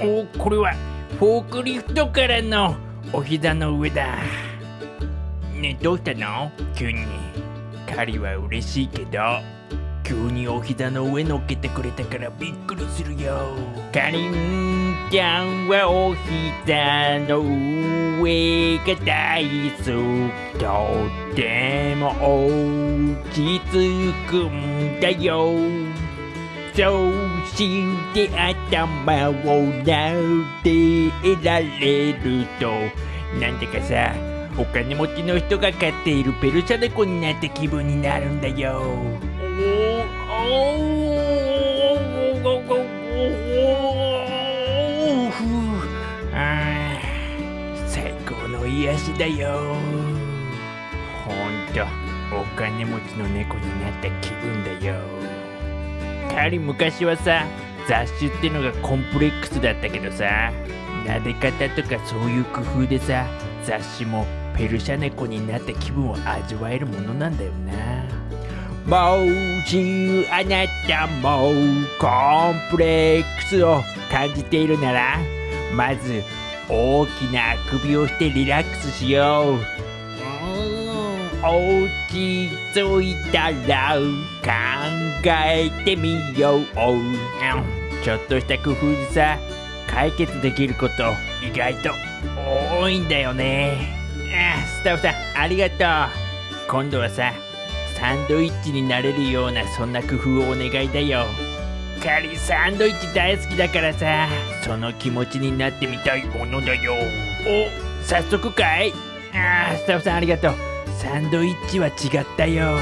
おこれはフォークリフトからのお膝の上だ。ねどうしたの？急に。カリは嬉しいけど急にお膝の上乗っけてくれたからびっくりするよ。かりんちゃんはお膝の上が大好きとっても落ち着くんだよ。そうして頭を撫でられると。なんだかさお金持ちの人が飼っているペルシャ猫になった気分になるんだよ。あ最高の癒しだよほんとお金持ちの猫になった気分だよカリ昔はさ雑種ってのがコンプレックスだったけどさ撫で方とかそういう工夫でさ雑種もペルシャ猫になった気分を味わえるものなんだよな。もしあなたもコンプレックスを感じているならまず大きなあくびをしてリラックスしよう。落ち着いたら考えてみよう。ちょっとした工夫でさ解決できること意外と多いんだよね。あスタッフさんありがとう。今度はさサンドイッチになれるようなそんな工夫をお願いだよ。カリサンドイッチ大好きだからさその気持ちになってみたいものだよ。お早速かい。あスタッフさんありがとう。サンドイッチは違ったよ。